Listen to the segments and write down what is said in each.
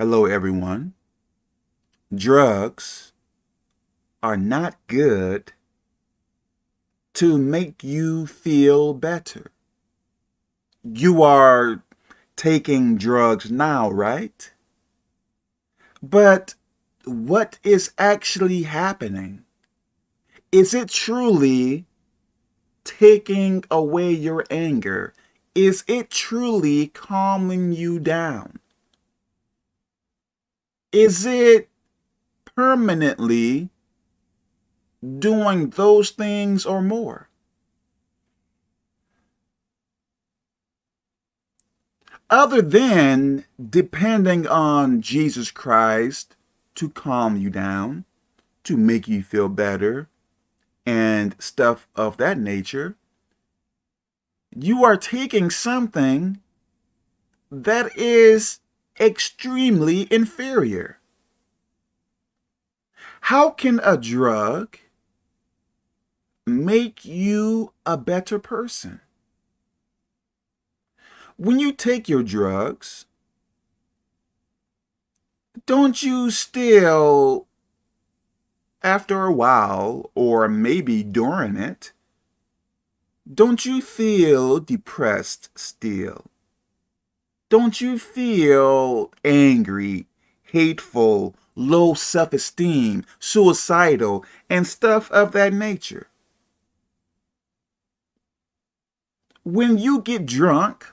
Hello, everyone. Drugs are not good to make you feel better. You are taking drugs now, right? But what is actually happening? Is it truly taking away your anger? Is it truly calming you down? Is it permanently doing those things or more? Other than depending on Jesus Christ to calm you down, to make you feel better, and stuff of that nature, you are taking something that is extremely inferior. How can a drug make you a better person? When you take your drugs, don't you still, after a while, or maybe during it, don't you feel depressed still? Don't you feel angry, hateful, low self-esteem, suicidal, and stuff of that nature? When you get drunk,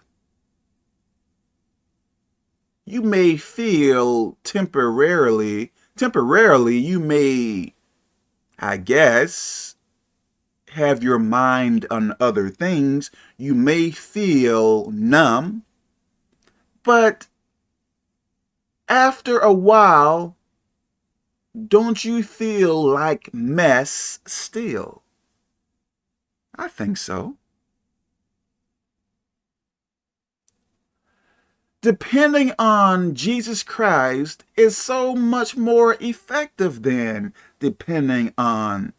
you may feel temporarily, temporarily you may, I guess, have your mind on other things. You may feel numb, but after a while, don't you feel like mess still? I think so. Depending on Jesus Christ is so much more effective than depending on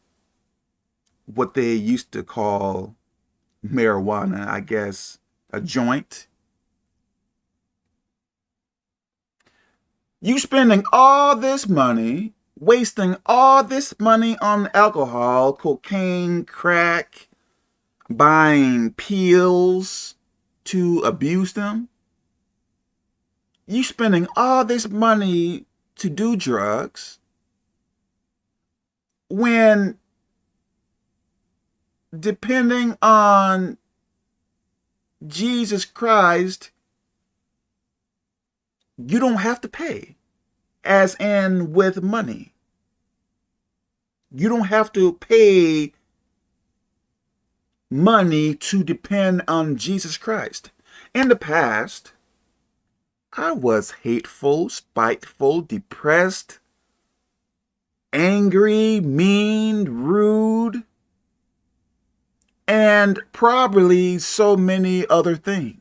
what they used to call marijuana, I guess, a joint. You spending all this money, wasting all this money on alcohol, cocaine, crack, buying pills to abuse them. You spending all this money to do drugs when depending on Jesus Christ you don't have to pay, as in with money. You don't have to pay money to depend on Jesus Christ. In the past, I was hateful, spiteful, depressed, angry, mean, rude, and probably so many other things.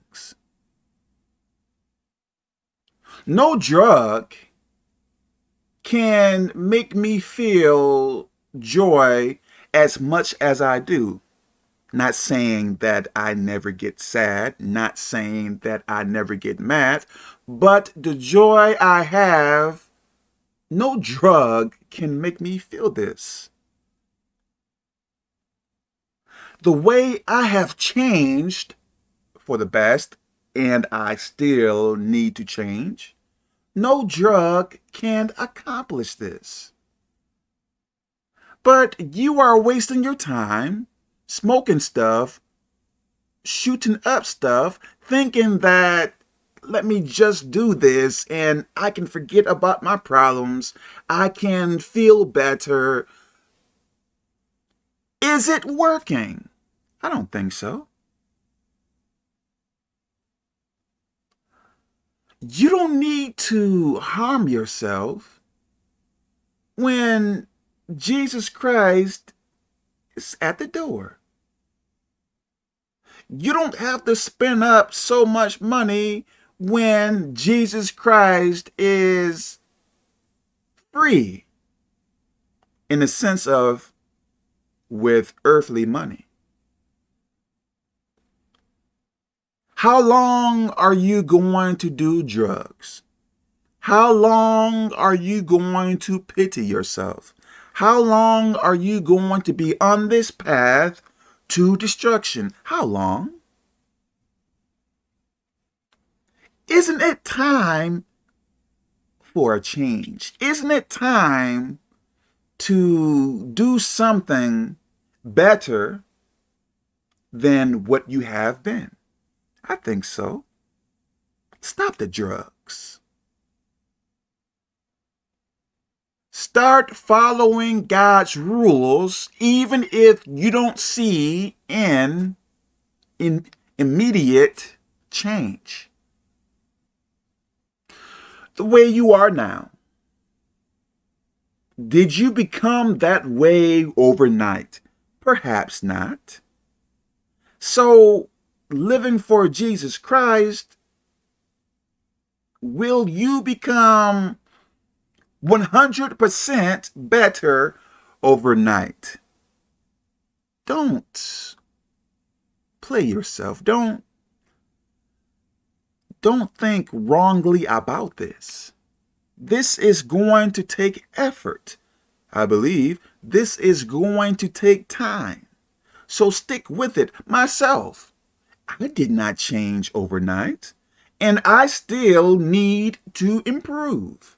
No drug can make me feel joy as much as I do. Not saying that I never get sad, not saying that I never get mad, but the joy I have, no drug can make me feel this. The way I have changed for the best, and I still need to change, no drug can accomplish this. But you are wasting your time smoking stuff, shooting up stuff, thinking that let me just do this and I can forget about my problems. I can feel better. Is it working? I don't think so. You don't need to harm yourself when Jesus Christ is at the door. You don't have to spend up so much money when Jesus Christ is free in the sense of with earthly money. How long are you going to do drugs? How long are you going to pity yourself? How long are you going to be on this path to destruction? How long? Isn't it time for a change? Isn't it time to do something better than what you have been? I think so. Stop the drugs. Start following God's rules even if you don't see an in immediate change. The way you are now, did you become that way overnight? Perhaps not. So, living for Jesus Christ, will you become 100% better overnight? Don't play yourself. Don't don't think wrongly about this. This is going to take effort. I believe this is going to take time. So stick with it. Myself, I did not change overnight, and I still need to improve.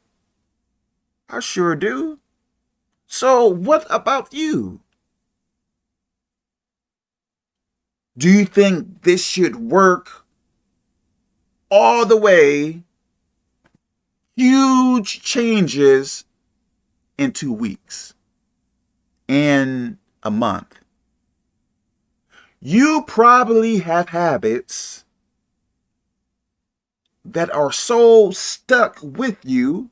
I sure do. So what about you? Do you think this should work all the way huge changes in two weeks, in a month. You probably have habits that are so stuck with you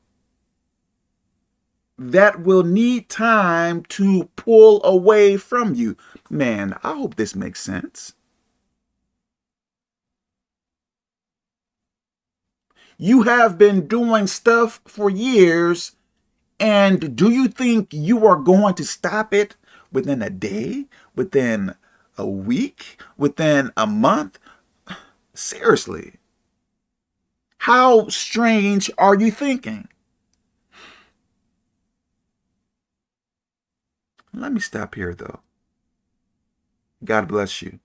that will need time to pull away from you. Man, I hope this makes sense. You have been doing stuff for years, and do you think you are going to stop it within a day, within a week, within a month? Seriously. How strange are you thinking? Let me stop here, though. God bless you.